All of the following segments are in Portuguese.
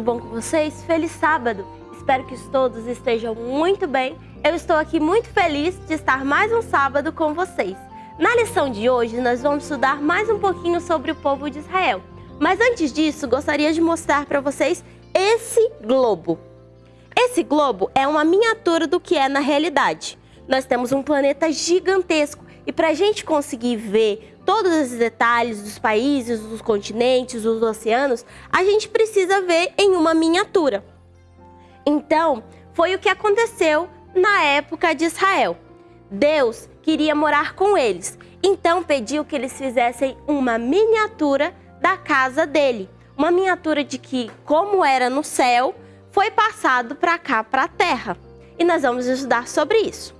tudo bom com vocês? Feliz sábado! Espero que todos estejam muito bem. Eu estou aqui muito feliz de estar mais um sábado com vocês. Na lição de hoje, nós vamos estudar mais um pouquinho sobre o povo de Israel. Mas antes disso, gostaria de mostrar para vocês esse globo. Esse globo é uma miniatura do que é na realidade. Nós temos um planeta gigantesco e para a gente conseguir ver todos esses detalhes dos países, dos continentes, dos oceanos, a gente precisa ver em uma miniatura. Então, foi o que aconteceu na época de Israel. Deus queria morar com eles, então pediu que eles fizessem uma miniatura da casa dele. Uma miniatura de que, como era no céu, foi passado para cá, para a terra. E nós vamos estudar sobre isso.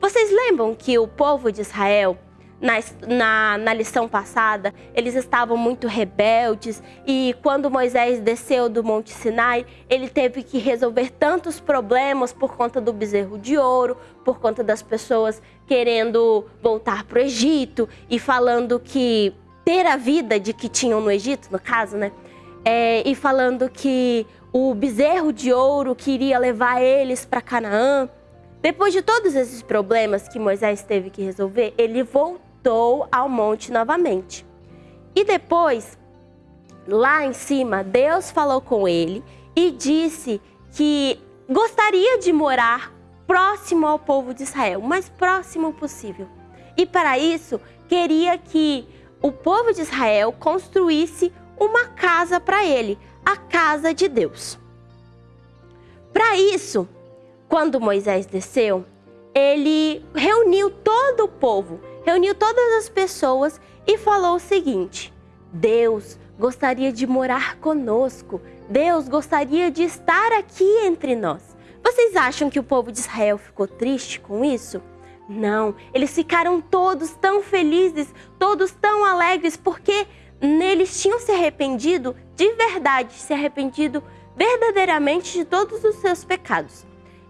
Vocês lembram que o povo de Israel, na, na, na, lição passada, eles estavam muito rebeldes e quando Moisés desceu do Monte Sinai, ele teve que resolver tantos problemas por conta do bezerro de ouro, por conta das pessoas querendo voltar para o Egito e falando que ter a vida de que tinham no Egito, no caso, né? É, e falando que o bezerro de ouro queria levar eles para Canaã. Depois de todos esses problemas que Moisés teve que resolver, ele voltou ao monte novamente. E depois, lá em cima, Deus falou com ele e disse que gostaria de morar próximo ao povo de Israel, o mais próximo possível. E para isso, queria que o povo de Israel construísse uma casa para ele, a casa de Deus. Para isso, quando Moisés desceu, ele reuniu todo o povo, reuniu todas as pessoas e falou o seguinte: Deus gostaria de morar conosco, Deus gostaria de estar aqui entre nós. Vocês acham que o povo de Israel ficou triste com isso? Não, eles ficaram todos tão felizes, todos tão alegres, porque neles tinham se arrependido de verdade, se arrependido verdadeiramente de todos os seus pecados.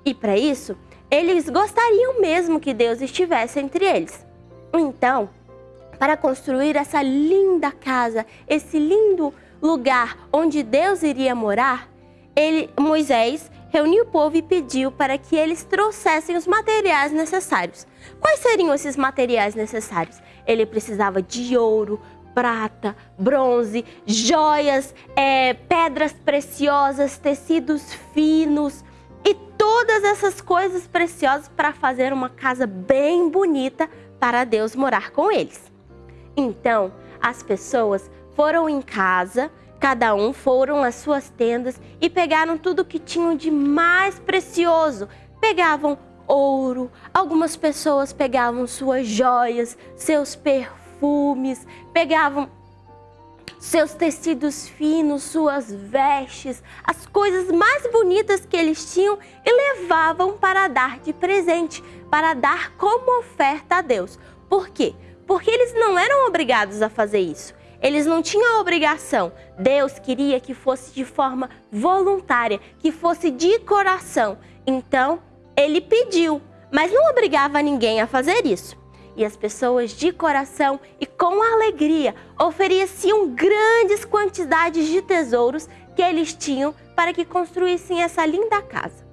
E para isso, eles gostariam mesmo que Deus estivesse entre eles. Então, para construir essa linda casa, esse lindo lugar onde Deus iria morar, ele, Moisés reuniu o povo e pediu para que eles trouxessem os materiais necessários. Quais seriam esses materiais necessários? Ele precisava de ouro, prata, bronze, joias, é, pedras preciosas, tecidos finos e todas essas coisas preciosas para fazer uma casa bem bonita para Deus morar com eles. Então, as pessoas foram em casa, cada um foram às suas tendas e pegaram tudo que tinham de mais precioso. Pegavam ouro, algumas pessoas pegavam suas joias, seus perfumes, pegavam seus tecidos finos, suas vestes, as coisas mais bonitas que eles tinham e levavam para dar de presente, para dar como oferta a Deus. Por quê? Porque eles não eram obrigados a fazer isso. Eles não tinham obrigação. Deus queria que fosse de forma voluntária, que fosse de coração. Então, ele pediu, mas não obrigava ninguém a fazer isso. E as pessoas de coração e com alegria ofereciam grandes quantidades de tesouros que eles tinham para que construíssem essa linda casa.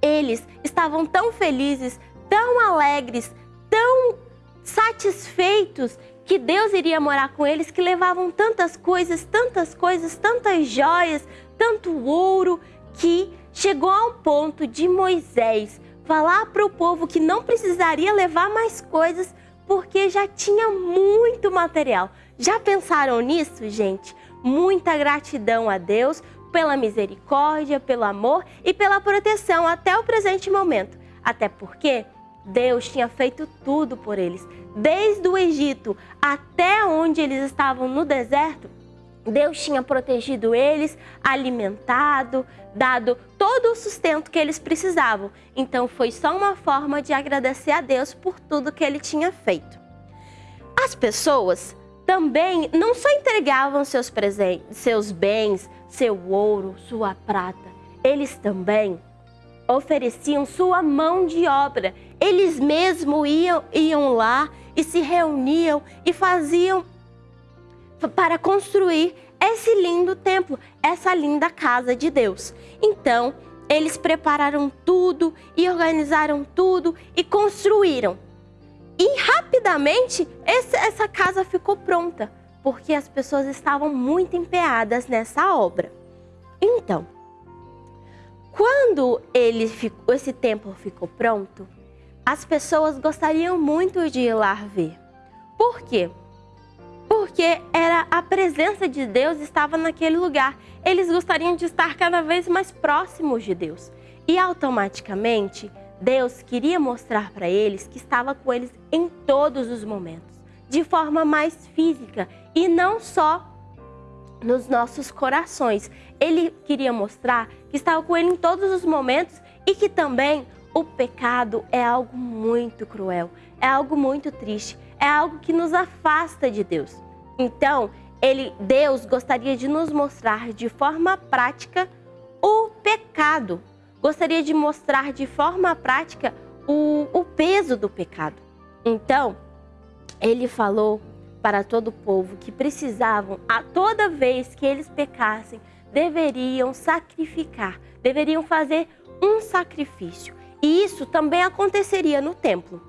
Eles estavam tão felizes, tão alegres, tão satisfeitos que Deus iria morar com eles, que levavam tantas coisas, tantas coisas, tantas joias, tanto ouro, que chegou ao ponto de Moisés falar para o povo que não precisaria levar mais coisas porque já tinha muito material. Já pensaram nisso, gente? Muita gratidão a Deus pela misericórdia, pelo amor e pela proteção até o presente momento. Até porque Deus tinha feito tudo por eles. Desde o Egito até onde eles estavam no deserto, Deus tinha protegido eles, alimentado, dado todo o sustento que eles precisavam. Então foi só uma forma de agradecer a Deus por tudo que ele tinha feito. As pessoas também não só entregavam seus presentes, seus bens, seu ouro, sua prata, eles também ofereciam sua mão de obra. Eles mesmos iam, iam lá e se reuniam e faziam para construir esse lindo templo, essa linda casa de Deus. Então, eles prepararam tudo e organizaram tudo e construíram. E rapidamente esse, essa casa ficou pronta, porque as pessoas estavam muito empenhadas nessa obra. Então, quando ele ficou, esse templo ficou pronto, as pessoas gostariam muito de ir lá ver. Por quê? Porque era a presença de Deus estava naquele lugar. Eles gostariam de estar cada vez mais próximos de Deus. E automaticamente, Deus queria mostrar para eles que estava com eles em todos os momentos, de forma mais física e não só nos nossos corações. Ele queria mostrar que estava com ele em todos os momentos e que também o pecado é algo muito cruel, é algo muito triste é algo que nos afasta de Deus. Então, ele, Deus gostaria de nos mostrar de forma prática o pecado. Gostaria de mostrar de forma prática o, o peso do pecado. Então, ele falou para todo o povo que precisavam, a toda vez que eles pecassem, deveriam sacrificar, deveriam fazer um sacrifício. E isso também aconteceria no templo.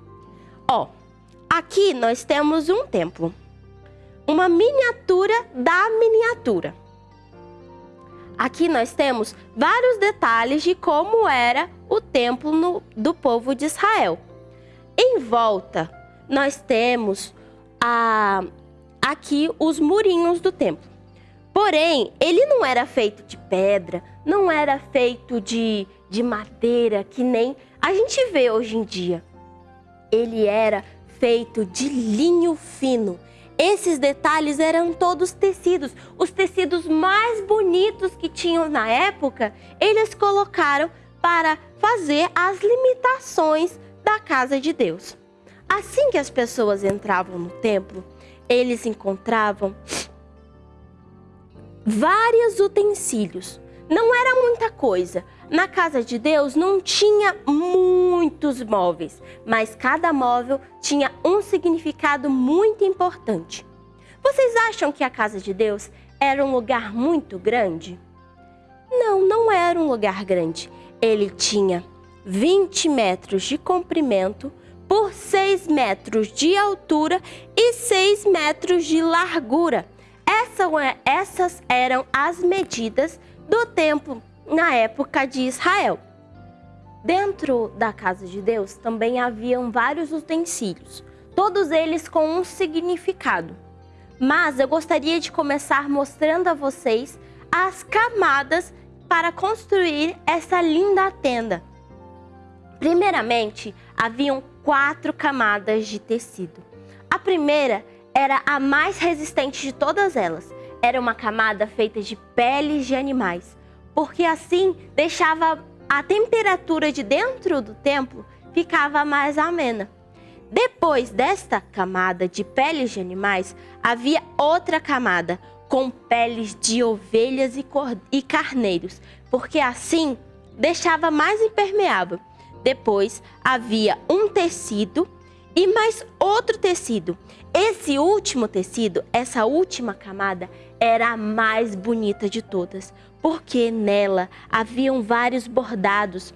Ó, Aqui nós temos um templo, uma miniatura da miniatura. Aqui nós temos vários detalhes de como era o templo no, do povo de Israel. Em volta, nós temos a, aqui os murinhos do templo. Porém, ele não era feito de pedra, não era feito de, de madeira, que nem a gente vê hoje em dia. Ele era feito de linho fino. Esses detalhes eram todos tecidos. Os tecidos mais bonitos que tinham na época, eles colocaram para fazer as limitações da casa de Deus. Assim que as pessoas entravam no templo, eles encontravam vários utensílios. Não era muita coisa, na casa de Deus não tinha muitos móveis, mas cada móvel tinha um significado muito importante. Vocês acham que a casa de Deus era um lugar muito grande? Não, não era um lugar grande. Ele tinha 20 metros de comprimento por 6 metros de altura e 6 metros de largura. Essa, essas eram as medidas do templo na época de Israel. Dentro da casa de Deus também haviam vários utensílios, todos eles com um significado. Mas eu gostaria de começar mostrando a vocês as camadas para construir essa linda tenda. Primeiramente, haviam quatro camadas de tecido. A primeira era a mais resistente de todas elas. Era uma camada feita de peles de animais, porque assim deixava a temperatura de dentro do templo ficava mais amena. Depois desta camada de peles de animais, havia outra camada com peles de ovelhas e carneiros, porque assim deixava mais impermeável. Depois havia um tecido e mais outro tecido. Esse último tecido, essa última camada, era a mais bonita de todas, porque nela haviam vários bordados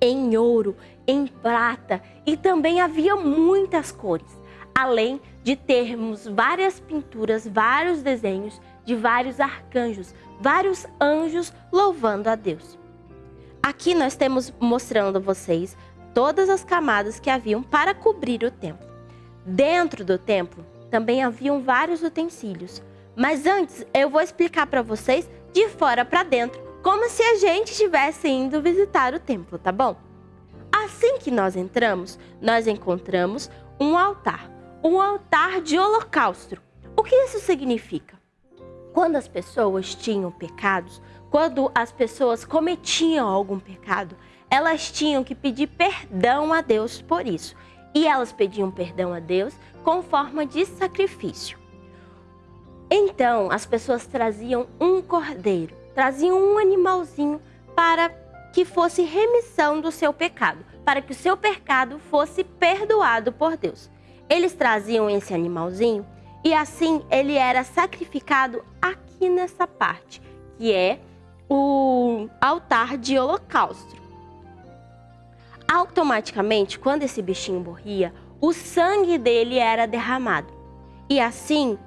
em ouro, em prata e também havia muitas cores, além de termos várias pinturas, vários desenhos de vários arcanjos, vários anjos louvando a Deus. Aqui nós temos mostrando a vocês todas as camadas que haviam para cobrir o templo. Dentro do templo também haviam vários utensílios, mas antes eu vou explicar para vocês de fora para dentro, como se a gente estivesse indo visitar o templo, tá bom? Assim que nós entramos, nós encontramos um altar, um altar de holocausto. O que isso significa? Quando as pessoas tinham pecados, quando as pessoas cometiam algum pecado, elas tinham que pedir perdão a Deus por isso. E elas pediam perdão a Deus com forma de sacrifício. Então, as pessoas traziam um cordeiro, traziam um animalzinho para que fosse remissão do seu pecado, para que o seu pecado fosse perdoado por Deus. Eles traziam esse animalzinho e assim ele era sacrificado aqui nessa parte, que é o altar de holocausto automaticamente, quando esse bichinho morria, o sangue dele era derramado. E assim,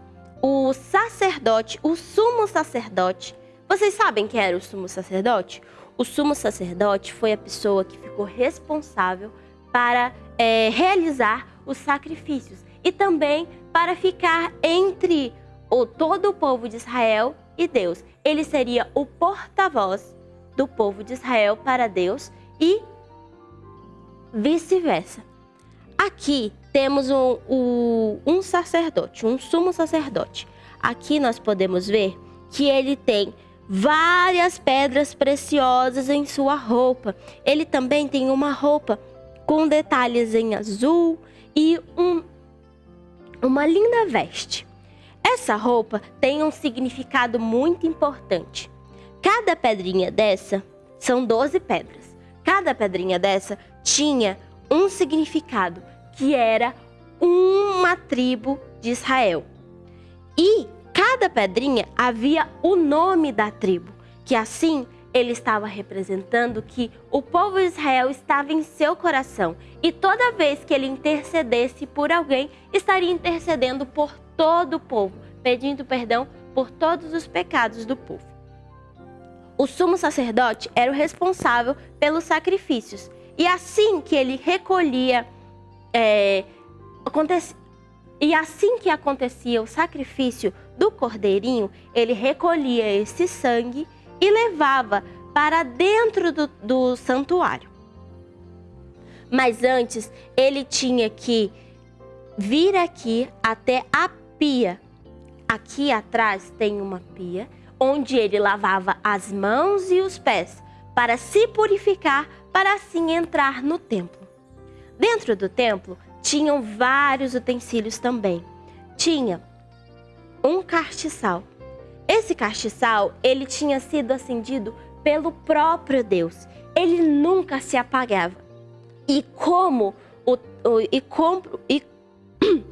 o sacerdote, o sumo sacerdote, vocês sabem quem era o sumo sacerdote? O sumo sacerdote foi a pessoa que ficou responsável para é, realizar os sacrifícios e também para ficar entre o, todo o povo de Israel e Deus. Ele seria o porta-voz do povo de Israel para Deus e vice-versa. Aqui temos um, um, um sacerdote, um sumo sacerdote. Aqui nós podemos ver que ele tem várias pedras preciosas em sua roupa. Ele também tem uma roupa com detalhes em azul e um, uma linda veste. Essa roupa tem um significado muito importante. Cada pedrinha dessa são 12 pedras. Cada pedrinha dessa tinha um significado, que era uma tribo de Israel. E cada pedrinha havia o nome da tribo, que assim ele estava representando que o povo de Israel estava em seu coração e toda vez que ele intercedesse por alguém, estaria intercedendo por todo o povo, pedindo perdão por todos os pecados do povo. O sumo sacerdote era o responsável pelos sacrifícios. E assim que ele recolhia, é, e assim que acontecia o sacrifício do cordeirinho, ele recolhia esse sangue e levava para dentro do, do santuário. Mas antes, ele tinha que vir aqui até a pia. Aqui atrás tem uma pia onde ele lavava as mãos e os pés para se purificar, para assim entrar no templo. Dentro do templo tinham vários utensílios também. Tinha um castiçal. Esse castiçal, ele tinha sido acendido pelo próprio Deus. Ele nunca se apagava. E como o, o e como e,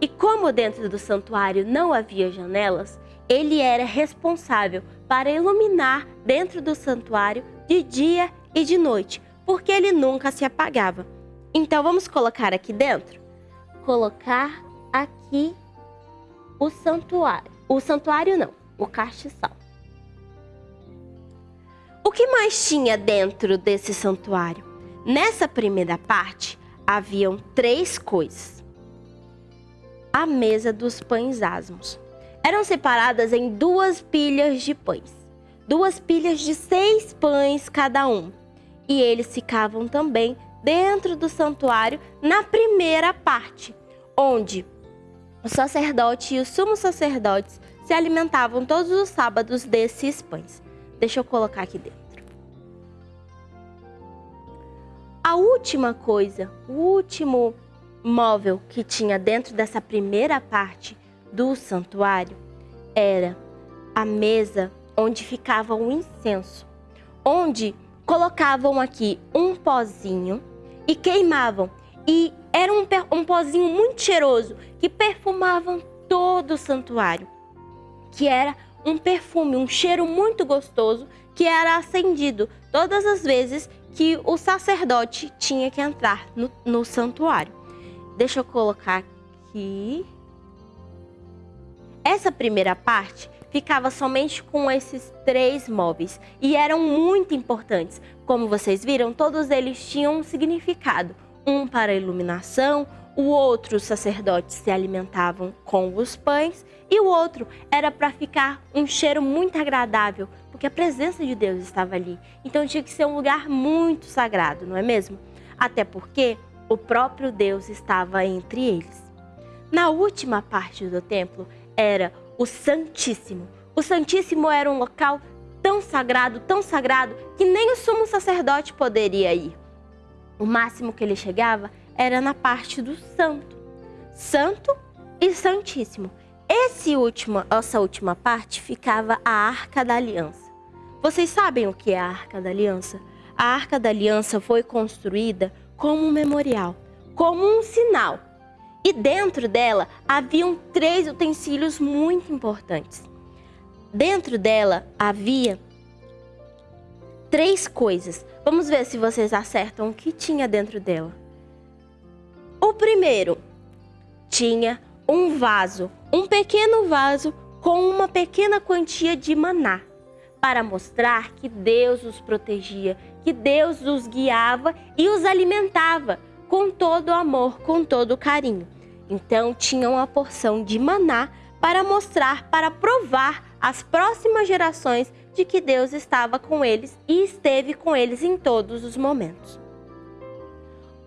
e como dentro do santuário não havia janelas, ele era responsável para iluminar dentro do santuário de dia e de noite, porque ele nunca se apagava. Então vamos colocar aqui dentro? Colocar aqui o santuário. O santuário não, o castiçal. O que mais tinha dentro desse santuário? Nessa primeira parte, haviam três coisas. A mesa dos pães asmos. Eram separadas em duas pilhas de pães. Duas pilhas de seis pães cada um. E eles ficavam também dentro do santuário na primeira parte, onde o sacerdote e os sumos sacerdotes se alimentavam todos os sábados desses pães. Deixa eu colocar aqui dentro. A última coisa, o último móvel que tinha dentro dessa primeira parte do santuário era a mesa onde ficava o incenso, onde colocavam aqui um pozinho e queimavam. E era um, um pozinho muito cheiroso que perfumavam todo o santuário, que era um perfume, um cheiro muito gostoso que era acendido todas as vezes que o sacerdote tinha que entrar no, no santuário. Deixa eu colocar aqui. Essa primeira parte ficava somente com esses três móveis e eram muito importantes. Como vocês viram, todos eles tinham um significado. Um para iluminação, o outro os sacerdotes se alimentavam com os pães e o outro era para ficar um cheiro muito agradável, porque a presença de Deus estava ali. Então tinha que ser um lugar muito sagrado, não é mesmo? Até porque o próprio Deus estava entre eles. Na última parte do templo era o Santíssimo. O Santíssimo era um local tão sagrado, tão sagrado, que nem o sumo sacerdote poderia ir. O máximo que ele chegava era na parte do santo. Santo e Santíssimo. Esse último, essa última parte ficava a Arca da Aliança. Vocês sabem o que é a Arca da Aliança? A Arca da Aliança foi construída como um memorial, como um sinal e dentro dela haviam três utensílios muito importantes. Dentro dela havia três coisas. Vamos ver se vocês acertam o que tinha dentro dela. O primeiro tinha um vaso, um pequeno vaso com uma pequena quantia de maná, para mostrar que Deus os protegia, que Deus os guiava e os alimentava com todo amor, com todo carinho. Então tinham uma porção de maná para mostrar, para provar às próximas gerações de que Deus estava com eles e esteve com eles em todos os momentos.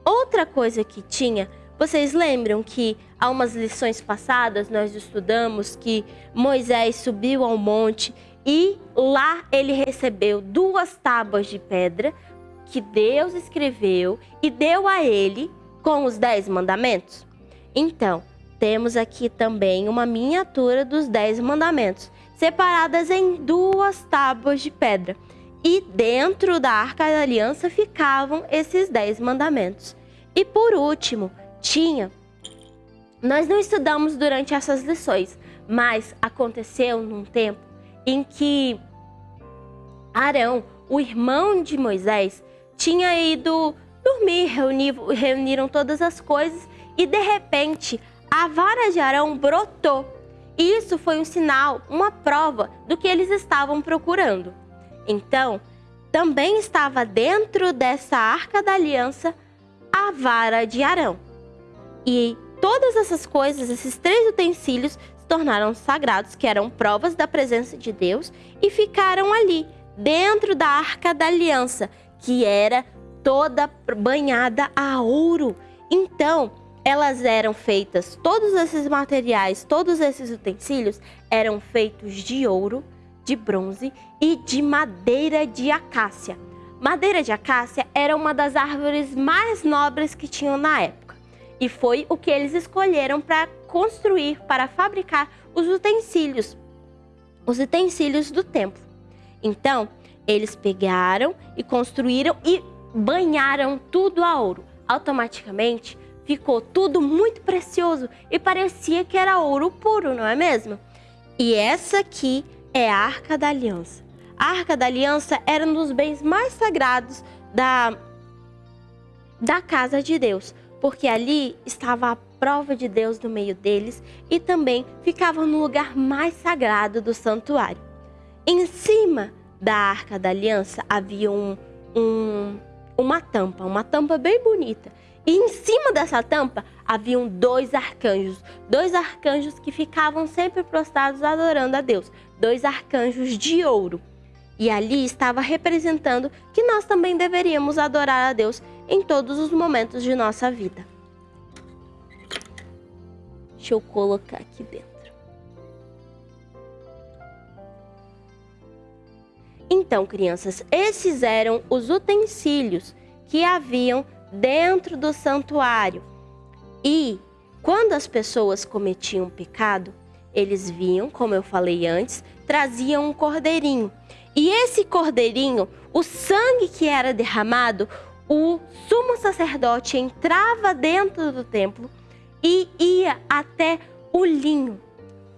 Outra coisa que tinha, vocês lembram que há umas lições passadas nós estudamos que Moisés subiu ao monte e lá ele recebeu duas tábuas de pedra que Deus escreveu e deu a ele com os dez mandamentos? Então, temos aqui também uma miniatura dos dez mandamentos, separadas em duas tábuas de pedra. E dentro da Arca da Aliança ficavam esses dez mandamentos. E por último, tinha. Nós não estudamos durante essas lições, mas aconteceu num tempo em que Arão, o irmão de Moisés, tinha ido dormir, reunir, reuniram todas as coisas e de repente a vara de Arão brotou. E isso foi um sinal, uma prova do que eles estavam procurando. Então, também estava dentro dessa arca da aliança a vara de Arão. E todas essas coisas, esses três utensílios, se tornaram sagrados, que eram provas da presença de Deus, e ficaram ali, dentro da arca da aliança, que era toda banhada a ouro. Então, elas eram feitas, todos esses materiais, todos esses utensílios eram feitos de ouro, de bronze e de madeira de acácia. Madeira de acácia era uma das árvores mais nobres que tinham na época e foi o que eles escolheram para construir, para fabricar os utensílios, os utensílios do templo. Então, eles pegaram e construíram e banharam tudo a ouro. Automaticamente ficou tudo muito precioso e parecia que era ouro puro, não é mesmo? E essa aqui é a Arca da Aliança. A Arca da Aliança era um dos bens mais sagrados da, da casa de Deus, porque ali estava a prova de Deus no meio deles e também ficavam no lugar mais sagrado do santuário. Em cima da Arca da Aliança havia um, um, uma tampa, uma tampa bem bonita. E em cima dessa tampa haviam dois arcanjos, dois arcanjos que ficavam sempre prostrados adorando a Deus, dois arcanjos de ouro. E ali estava representando que nós também deveríamos adorar a Deus em todos os momentos de nossa vida. Deixa eu colocar aqui dentro. Então, crianças, esses eram os utensílios que haviam dentro do santuário. E quando as pessoas cometiam pecado, eles vinham, como eu falei antes, traziam um cordeirinho. E esse cordeirinho, o sangue que era derramado, o sumo sacerdote entrava dentro do templo e ia até o linho,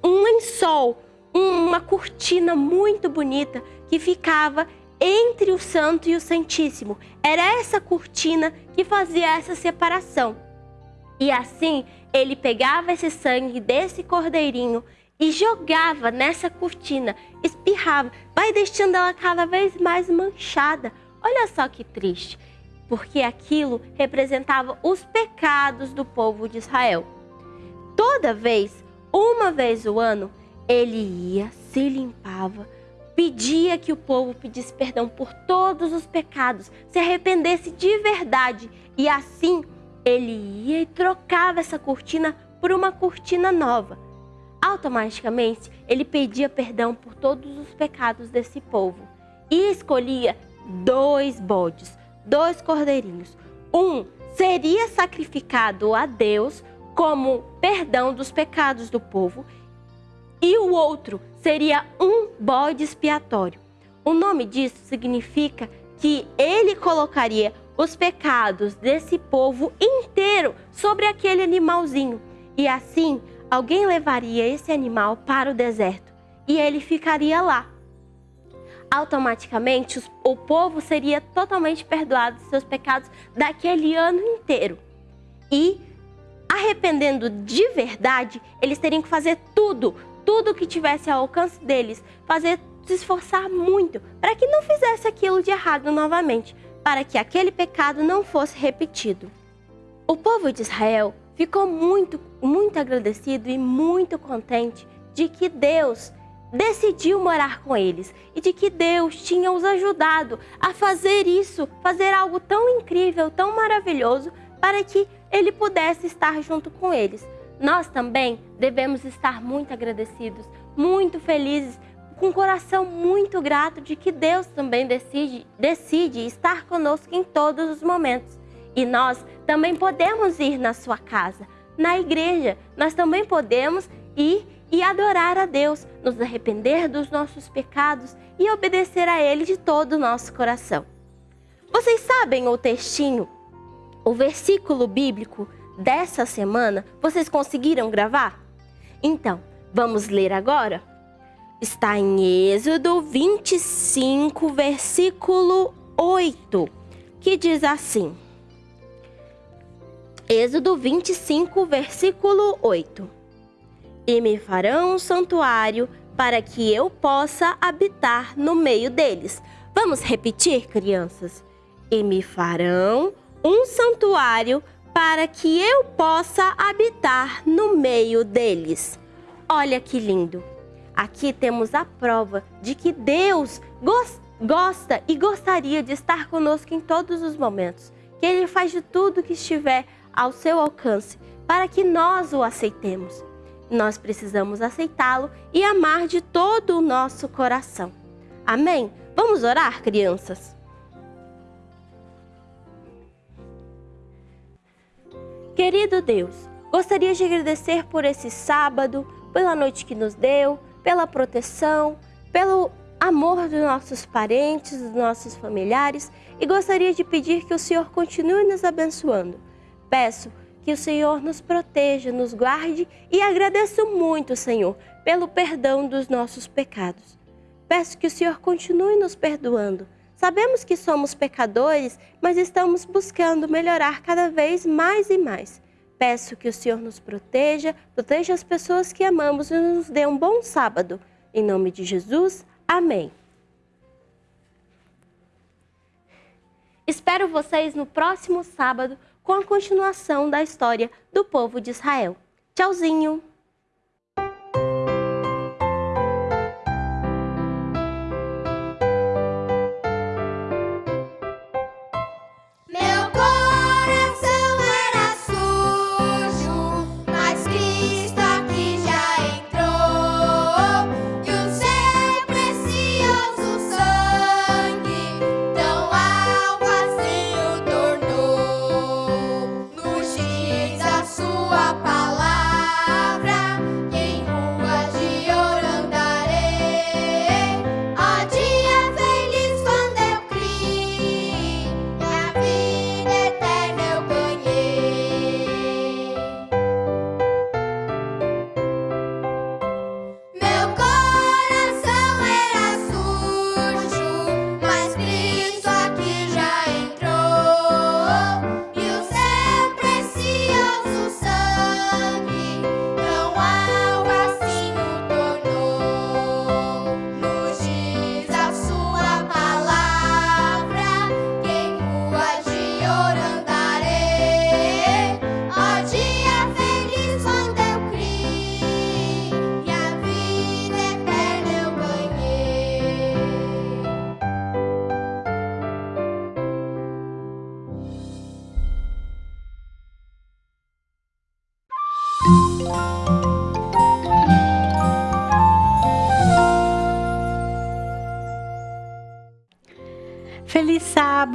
um lençol, uma cortina muito bonita que ficava entre o Santo e o Santíssimo. Era essa cortina que fazia essa separação. E assim ele pegava esse sangue desse cordeirinho e jogava nessa cortina, espirrava, vai deixando ela cada vez mais manchada. Olha só que triste, porque aquilo representava os pecados do povo de Israel. Toda vez, uma vez o ano, ele ia, se limpava, pedia que o povo pedisse perdão por todos os pecados, se arrependesse de verdade. E assim ele ia e trocava essa cortina por uma cortina nova. Automaticamente ele pedia perdão por todos os pecados desse povo e escolhia dois bodes, dois cordeirinhos. Um seria sacrificado a Deus como perdão dos pecados do povo e o outro seria um bode expiatório. O nome disso significa que ele colocaria os pecados desse povo inteiro sobre aquele animalzinho. E assim, alguém levaria esse animal para o deserto e ele ficaria lá. Automaticamente, o povo seria totalmente perdoado dos seus pecados daquele ano inteiro. E, arrependendo de verdade, eles teriam que fazer tudo tudo que tivesse ao alcance deles, fazer se esforçar muito para que não fizesse aquilo de errado novamente, para que aquele pecado não fosse repetido. O povo de Israel ficou muito, muito agradecido e muito contente de que Deus decidiu morar com eles e de que Deus tinha os ajudado a fazer isso, fazer algo tão incrível, tão maravilhoso, para que ele pudesse estar junto com eles nós também devemos estar muito agradecidos, muito felizes, com o coração muito grato de que Deus também decide, decide estar conosco em todos os momentos. E nós também podemos ir na sua casa, na igreja, nós também podemos ir e adorar a Deus, nos arrepender dos nossos pecados e obedecer a Ele de todo o nosso coração. Vocês sabem o textinho, o versículo bíblico dessa semana, vocês conseguiram gravar? Então, vamos ler agora? Está em Êxodo 25, versículo 8, que diz assim. Êxodo 25, versículo 8. E me farão um santuário para que eu possa habitar no meio deles. Vamos repetir, crianças? E me farão um santuário para que eu possa habitar no meio deles. Olha que lindo! Aqui temos a prova de que Deus gosta e gostaria de estar conosco em todos os momentos, que Ele faz de tudo que estiver ao seu alcance para que nós o aceitemos. Nós precisamos aceitá-lo e amar de todo o nosso coração. Amém? Vamos orar, crianças? Querido Deus, gostaria de agradecer por esse sábado, pela noite que nos deu, pela proteção, pelo amor dos nossos parentes, dos nossos familiares e gostaria de pedir que o Senhor continue nos abençoando. Peço que o Senhor nos proteja, nos guarde e agradeço muito, Senhor, pelo perdão dos nossos pecados. Peço que o Senhor continue nos perdoando, Sabemos que somos pecadores, mas estamos buscando melhorar cada vez mais e mais. Peço que o Senhor nos proteja, proteja as pessoas que amamos e nos dê um bom sábado. Em nome de Jesus, amém. Espero vocês no próximo sábado com a continuação da história do povo de Israel. Tchauzinho!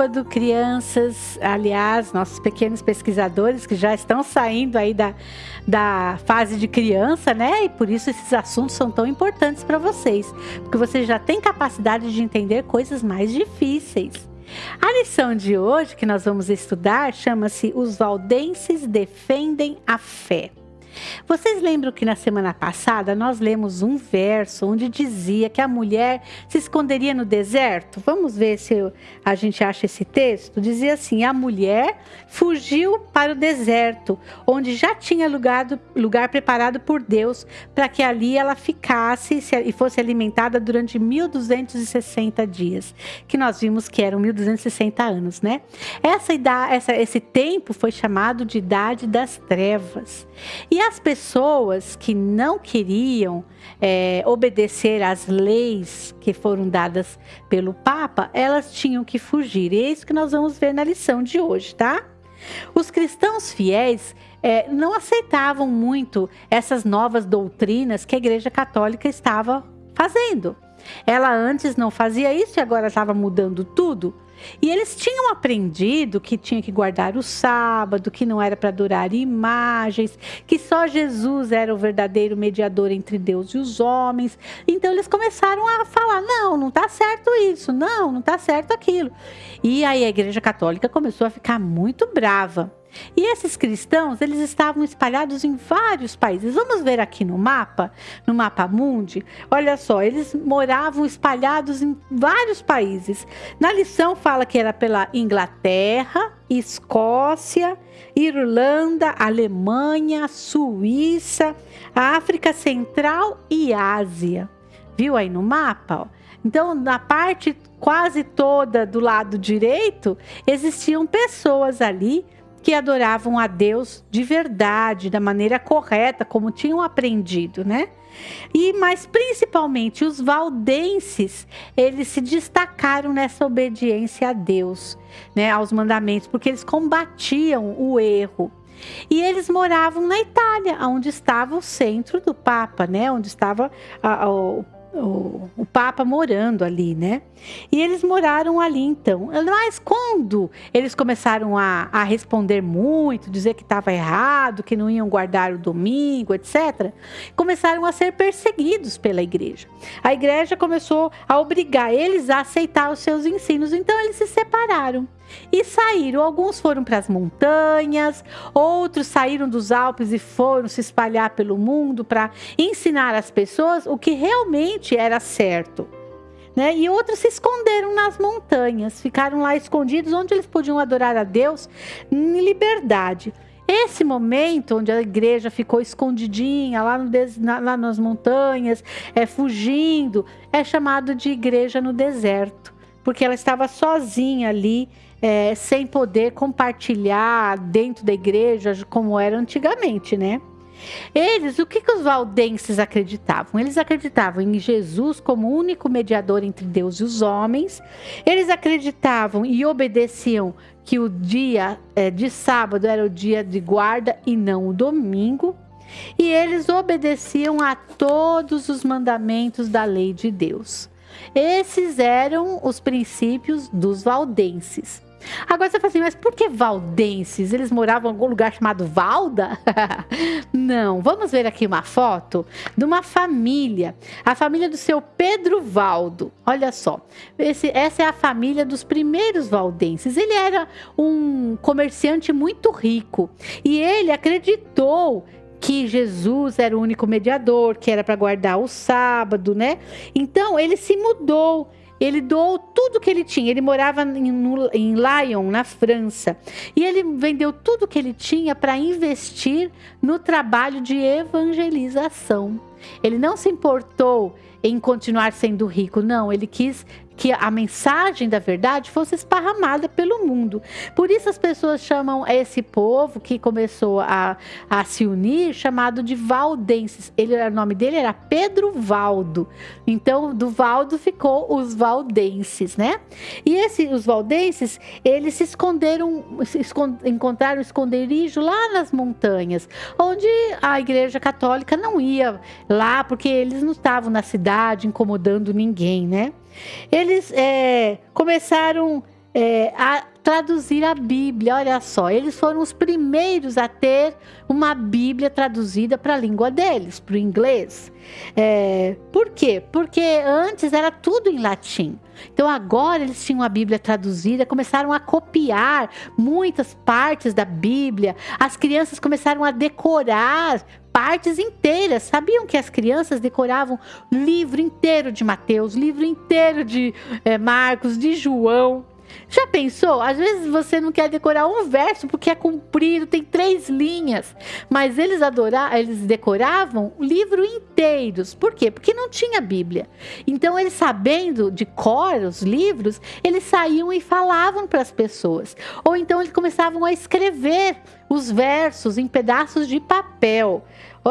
Sábado, crianças. Aliás, nossos pequenos pesquisadores que já estão saindo aí da, da fase de criança, né? E por isso esses assuntos são tão importantes para vocês, porque vocês já têm capacidade de entender coisas mais difíceis. A lição de hoje que nós vamos estudar chama-se Os Valdenses Defendem a Fé. Vocês lembram que na semana passada nós lemos um verso onde dizia que a mulher se esconderia no deserto? Vamos ver se a gente acha esse texto. Dizia assim: a mulher fugiu para o deserto, onde já tinha lugar, lugar preparado por Deus para que ali ela ficasse e fosse alimentada durante 1260 dias, que nós vimos que eram 1260 anos, né? Essa idade, essa, esse tempo foi chamado de idade das trevas. E as pessoas que não queriam é, obedecer às leis que foram dadas pelo Papa, elas tinham que fugir. E é isso que nós vamos ver na lição de hoje, tá? Os cristãos fiéis é, não aceitavam muito essas novas doutrinas que a Igreja Católica estava fazendo. Ela antes não fazia isso e agora estava mudando tudo. E eles tinham aprendido que tinha que guardar o sábado, que não era para adorar imagens, que só Jesus era o verdadeiro mediador entre Deus e os homens. Então eles começaram a falar: não, não está certo isso, não, não está certo aquilo. E aí a Igreja Católica começou a ficar muito brava. E esses cristãos, eles estavam espalhados em vários países. Vamos ver aqui no mapa, no mapa mundi. Olha só, eles moravam espalhados em vários países. Na lição fala que era pela Inglaterra, Escócia, Irlanda, Alemanha, Suíça, África Central e Ásia. Viu aí no mapa? Então, na parte quase toda do lado direito, existiam pessoas ali que adoravam a Deus de verdade, da maneira correta, como tinham aprendido, né? E mas principalmente os valdenses, eles se destacaram nessa obediência a Deus, né, aos mandamentos, porque eles combatiam o erro. E eles moravam na Itália, onde estava o centro do Papa, né, onde estava a, a, o o, o, Papa morando ali, né? E eles moraram ali então. Mas quando eles começaram a, a responder muito, dizer que estava errado, que não iam guardar o domingo, etc., começaram a ser perseguidos pela igreja. A igreja começou a obrigar eles a aceitar os seus ensinos, então eles se separaram e saíram. Alguns foram para as montanhas, outros saíram dos Alpes e foram se espalhar pelo mundo para ensinar as pessoas o que realmente era certo. Né? E outros se esconderam nas montanhas, ficaram lá escondidos, onde eles podiam adorar a Deus em liberdade. Esse momento onde a igreja ficou escondidinha lá, no, lá nas montanhas, é, fugindo, é chamado de igreja no deserto, porque ela estava sozinha ali, é, sem poder compartilhar dentro da igreja como era antigamente, né? Eles, o que, que os valdenses acreditavam? Eles acreditavam em Jesus como único mediador entre Deus e os homens. Eles acreditavam e obedeciam que o dia é, de sábado era o dia de guarda e não o domingo. E eles obedeciam a todos os mandamentos da lei de Deus. Esses eram os princípios dos valdenses. Agora você fala assim, mas por que valdenses? Eles moravam em algum lugar chamado Valda? Não, vamos ver aqui uma foto de uma família, a família do seu Pedro Valdo. Olha só, esse, essa é a família dos primeiros valdenses. Ele era um comerciante muito rico e ele acreditou que Jesus era o único mediador, que era para guardar o sábado, né? Então ele se mudou ele doou tudo que ele tinha. Ele morava em, em Lyon, na França. E ele vendeu tudo que ele tinha para investir no trabalho de evangelização. Ele não se importou em continuar sendo rico, não. Ele quis que a mensagem da verdade fosse esparramada pelo mundo. Por isso as pessoas chamam esse povo que começou a, a se unir chamado de valdenses. Ele, o nome dele era Pedro Valdo. Então do Valdo ficou os valdenses, né? E esse, os valdenses, eles se esconderam, se escond, encontraram esconderijo lá nas montanhas, onde a Igreja Católica não ia lá porque eles não estavam na cidade incomodando ninguém, né? Eles é, começaram é, a traduzir a Bíblia. Olha só, eles foram os primeiros a ter uma Bíblia traduzida para a língua deles, para o inglês. É, por quê? Porque antes era tudo em latim. Então agora eles tinham a Bíblia traduzida, começaram a copiar muitas partes da Bíblia. As crianças começaram a decorar partes inteiras. Sabiam que as crianças decoravam livro inteiro de Mateus, livro inteiro de é, Marcos, de João. Já pensou? Às vezes você não quer decorar um verso porque é comprido, tem três linhas, mas eles adoravam, eles decoravam livro inteiros. Por quê? Porque não tinha Bíblia. Então eles sabendo de cor os livros, eles saíam e falavam para as pessoas. Ou então eles começavam a escrever os versos em pedaços de papel.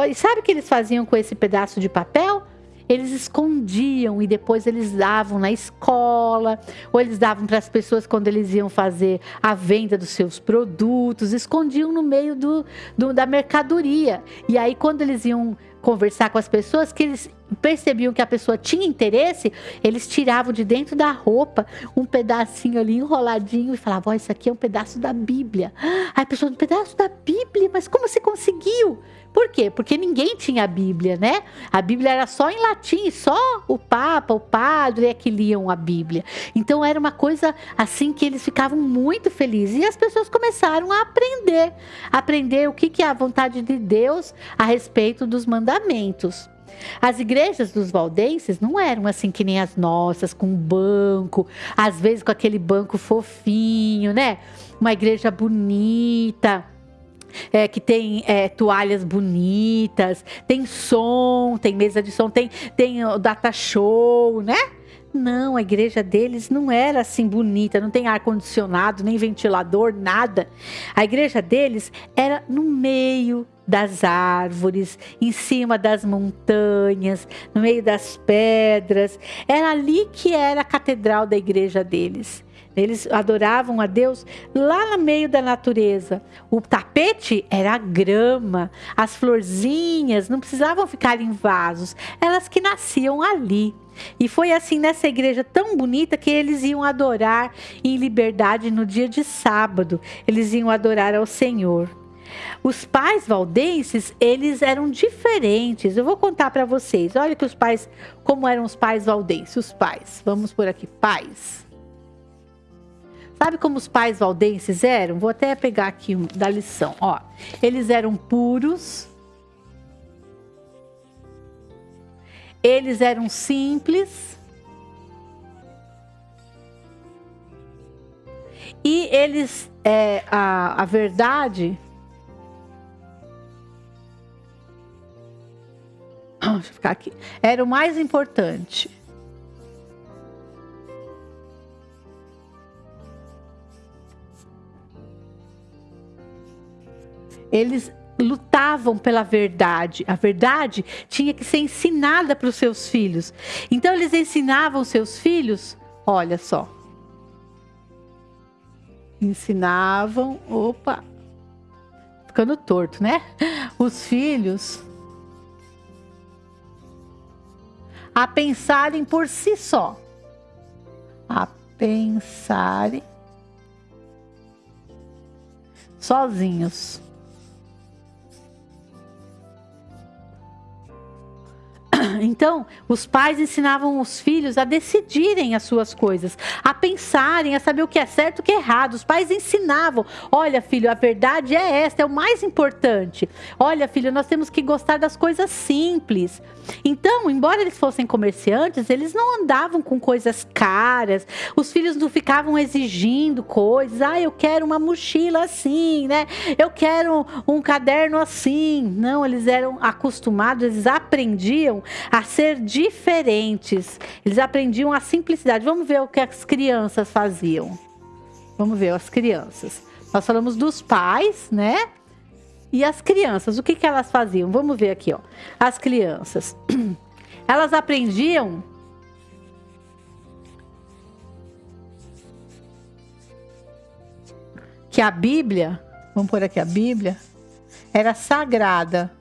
E sabe o que eles faziam com esse pedaço de papel? eles escondiam e depois eles davam na escola, ou eles davam para as pessoas quando eles iam fazer a venda dos seus produtos, escondiam no meio do, do da mercadoria. E aí, quando eles iam conversar com as pessoas, que eles percebiam que a pessoa tinha interesse, eles tiravam de dentro da roupa um pedacinho ali enroladinho e falavam: oh, Isso aqui é um pedaço da Bíblia. Aí a pessoa, um pedaço da Bíblia, mas como você conseguiu? Por quê? Porque ninguém tinha a Bíblia, né? A Bíblia era só em latim, só o Papa, o padre é que liam a Bíblia. Então era uma coisa assim que eles ficavam muito felizes. E as pessoas começaram a aprender, aprender o que é a vontade de Deus a respeito dos mandamentos. As igrejas dos valdenses não eram assim que nem as nossas, com banco, às vezes com aquele banco fofinho, né? Uma igreja bonita é, que tem é, toalhas bonitas, tem som, tem mesa de som, tem, tem data show, né? Não, a igreja deles não era assim bonita, não tem ar-condicionado, nem ventilador, nada. A igreja deles era no meio das árvores, em cima das montanhas, no meio das pedras. Era ali que era a catedral da igreja deles. Eles adoravam a Deus lá no meio da natureza. O tapete era a grama, as florzinhas não precisavam ficar em vasos, elas que nasciam ali. E foi assim nessa igreja tão bonita que eles iam adorar em liberdade no dia de sábado. Eles iam adorar ao Senhor. Os pais valdenses, eles eram diferentes. Eu vou contar para vocês. Olha que os pais, como eram os pais valdenses, os pais. Vamos por aqui, pais. Sabe como os pais valdenses eram? Vou até pegar aqui um, da lição, ó. Eles eram puros. Eles eram simples. E eles, é, a, a verdade... Deixa eu ficar aqui. Era o mais importante. Eles lutavam pela verdade. A verdade tinha que ser ensinada para os seus filhos. Então eles ensinavam seus filhos, olha só. Ensinavam, opa, ficando torto, né? Os filhos a pensarem por si só. A pensarem sozinhos. Então, os pais ensinavam os filhos a decidirem as suas coisas, a pensarem, a saber o que é certo e o que é errado. Os pais ensinavam: olha, filho, a verdade é esta, é o mais importante. Olha, filho, nós temos que gostar das coisas simples. Então, embora eles fossem comerciantes, eles não andavam com coisas caras. Os filhos não ficavam exigindo coisas. Ah, eu quero uma mochila assim, né? Eu quero um caderno assim. Não, eles eram acostumados, eles aprendiam a ser diferentes. Eles aprendiam a simplicidade. Vamos ver o que as crianças faziam. Vamos ver as crianças. Nós falamos dos pais, né? E as crianças, o que, que elas faziam? Vamos ver aqui, ó. As crianças. Elas aprendiam que a Bíblia, vamos pôr aqui a Bíblia, era sagrada.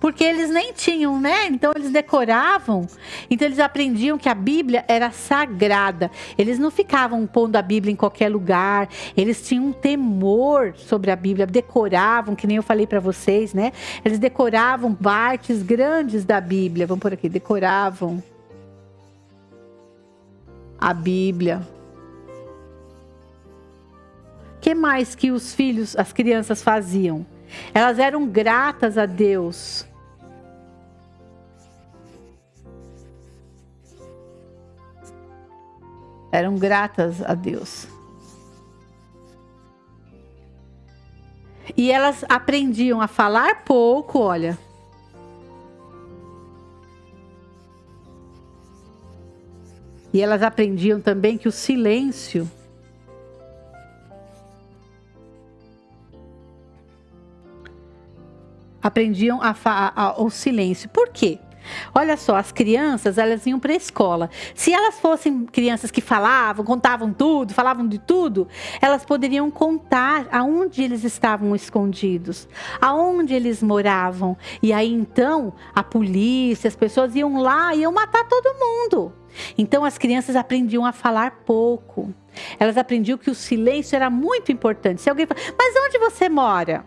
Porque eles nem tinham, né? Então eles decoravam, então eles aprendiam que a Bíblia era sagrada. Eles não ficavam pondo a Bíblia em qualquer lugar, eles tinham um temor sobre a Bíblia, decoravam, que nem eu falei para vocês, né? Eles decoravam partes grandes da Bíblia. Vamos por aqui, decoravam a Bíblia. que mais que os filhos, as crianças faziam? Elas eram gratas a Deus. Eram gratas a Deus. E elas aprendiam a falar pouco, olha. E elas aprendiam também que o silêncio aprendiam a, a, a, o silêncio. Por quê? Olha só, as crianças, elas iam para a escola. Se elas fossem crianças que falavam, contavam tudo, falavam de tudo, elas poderiam contar aonde eles estavam escondidos, aonde eles moravam. E aí então, a polícia, as pessoas iam lá e iam matar todo mundo. Então as crianças aprendiam a falar pouco. Elas aprendiam que o silêncio era muito importante. Se alguém fala, mas onde você mora?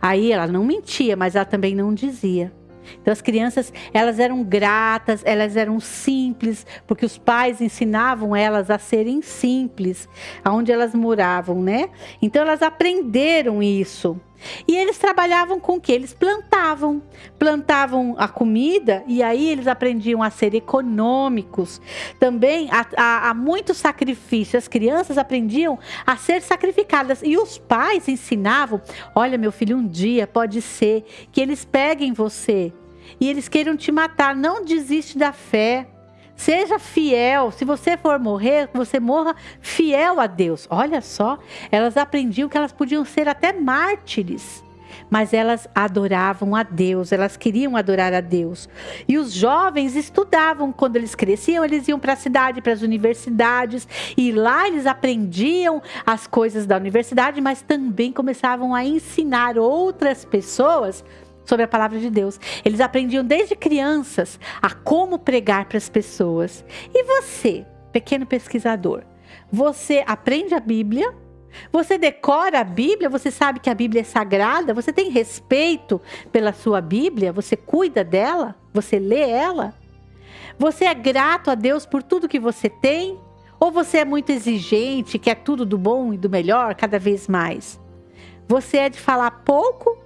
Aí ela não mentia, mas ela também não dizia. Então as crianças, elas eram gratas, elas eram simples, porque os pais ensinavam elas a serem simples, aonde elas moravam, né? Então elas aprenderam isso. E eles trabalhavam com o que? Eles plantavam. Plantavam a comida e aí eles aprendiam a ser econômicos. Também há, muito sacrifício. As crianças aprendiam a ser sacrificadas. E os pais ensinavam: olha, meu filho, um dia pode ser que eles peguem você e eles queiram te matar. Não desiste da fé. Seja fiel. Se você for morrer, você morra fiel a Deus. Olha só, elas aprendiam que elas podiam ser até mártires. Mas elas adoravam a Deus, elas queriam adorar a Deus. E os jovens estudavam, quando eles cresciam, eles iam para a cidade, para as universidades, e lá eles aprendiam as coisas da universidade, mas também começavam a ensinar outras pessoas sobre a palavra de Deus. Eles aprendiam desde crianças a como pregar para as pessoas. E você, pequeno pesquisador, você aprende a Bíblia? Você decora a Bíblia? Você sabe que a Bíblia é sagrada? Você tem respeito pela sua Bíblia? Você cuida dela? Você lê ela? Você é grato a Deus por tudo que você tem? Ou você é muito exigente, quer tudo do bom e do melhor cada vez mais? Você é de falar pouco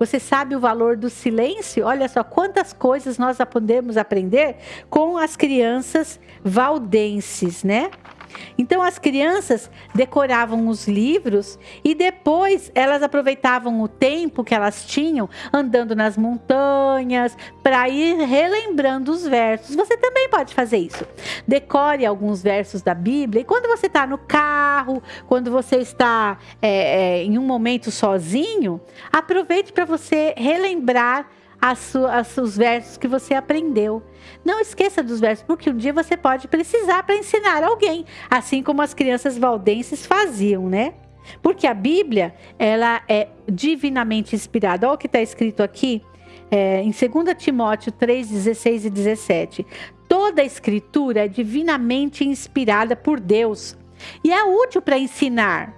Você sabe o valor do silêncio? Olha só quantas coisas nós podemos aprender com as crianças valdenses, né? Então as crianças decoravam os livros e depois elas aproveitavam o tempo que elas tinham andando nas montanhas para ir relembrando os versos. Você também pode fazer isso. Decore alguns versos da Bíblia e quando você está no carro, quando você está é, é, em um momento sozinho, aproveite para você relembrar as, as, os versos que você aprendeu. Não esqueça dos versos, porque um dia você pode precisar para ensinar alguém, assim como as crianças valdenses faziam, né? Porque a Bíblia, ela é divinamente inspirada. Olha o que está escrito aqui é, em 2 Timóteo 3, 16 e 17. Toda a escritura é divinamente inspirada por Deus e é útil para ensinar,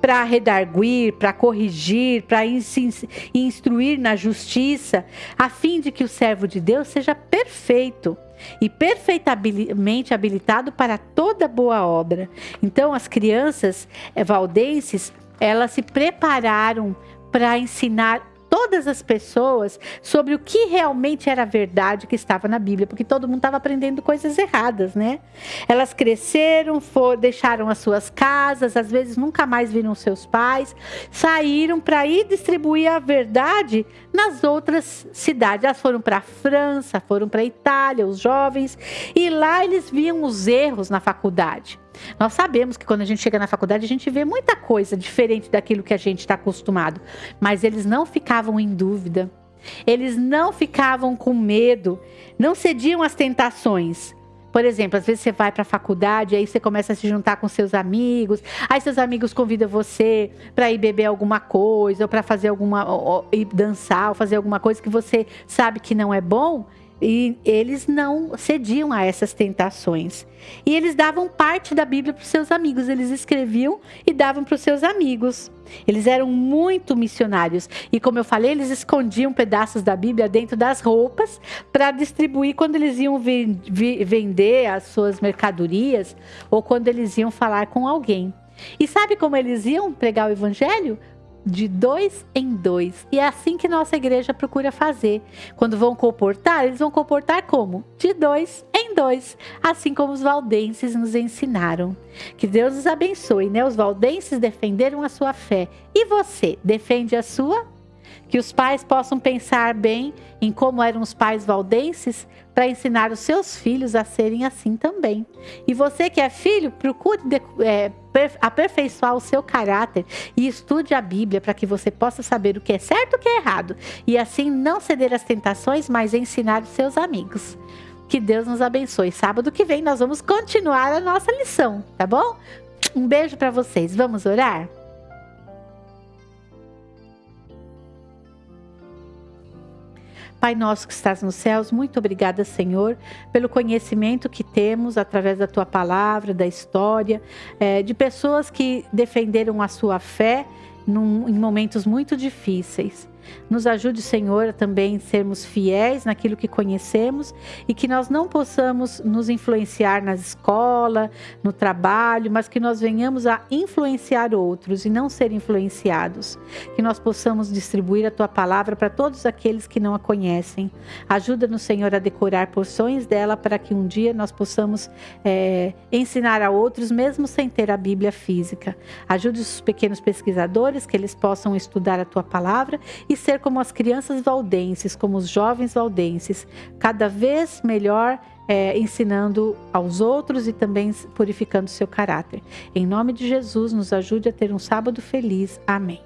para redarguir, para corrigir, para instruir na justiça, a fim de que o servo de Deus seja perfeito e perfeitamente habilitado para toda boa obra. Então, as crianças valdenses, elas se prepararam para ensinar todas as pessoas sobre o que realmente era verdade que estava na Bíblia, porque todo mundo estava aprendendo coisas erradas, né? Elas cresceram, for, deixaram as suas casas, às vezes nunca mais viram seus pais, saíram para ir distribuir a verdade nas outras cidades. Elas foram para a França, foram para a Itália, os jovens, e lá eles viam os erros na faculdade. Nós sabemos que quando a gente chega na faculdade, a gente vê muita coisa diferente daquilo que a gente está acostumado. Mas eles não ficavam em dúvida. Eles não ficavam com medo. Não cediam às tentações. Por exemplo, às vezes você vai para a faculdade, aí você começa a se juntar com seus amigos, aí seus amigos convidam você para ir beber alguma coisa, ou para fazer alguma. Ou, ou, ir dançar, ou fazer alguma coisa que você sabe que não é bom. E eles não cediam a essas tentações. E eles davam parte da Bíblia para os seus amigos, eles escreviam e davam para os seus amigos. Eles eram muito missionários. E como eu falei, eles escondiam pedaços da Bíblia dentro das roupas para distribuir quando eles iam vender as suas mercadorias ou quando eles iam falar com alguém. E sabe como eles iam pregar o evangelho? De dois em dois. E é assim que nossa igreja procura fazer. Quando vão comportar, eles vão comportar como? De dois em dois, assim como os valdenses nos ensinaram. Que Deus os abençoe, né? Os valdenses defenderam a sua fé. E você, defende a sua? Que os pais possam pensar bem em como eram os pais valdenses para ensinar os seus filhos a serem assim também. E você que é filho, procure é, aperfeiçoar o seu caráter e estude a Bíblia para que você possa saber o que é certo e o que é errado. E assim não ceder às tentações, mas ensinar os seus amigos. Que Deus nos abençoe. Sábado que vem nós vamos continuar a nossa lição, tá bom? Um beijo para vocês. Vamos orar? Pai nosso que estás nos céus, muito obrigada, Senhor, pelo conhecimento que temos através da tua palavra, da história, é, de pessoas que defenderam a sua fé num, em momentos muito difíceis. Nos ajude, Senhor, a também sermos fiéis naquilo que conhecemos e que nós não possamos nos influenciar na escola, no trabalho, mas que nós venhamos a influenciar outros e não ser influenciados. Que nós possamos distribuir a tua palavra para todos aqueles que não a conhecem. Ajuda-nos, Senhor, a decorar porções dela para que um dia nós possamos é, ensinar a outros, mesmo sem ter a Bíblia física. Ajude os pequenos pesquisadores que eles possam estudar a tua palavra e ser como as crianças valdenses, como os jovens valdenses, cada vez melhor é, ensinando aos outros e também purificando seu caráter. Em nome de Jesus, nos ajude a ter um sábado feliz. Amém.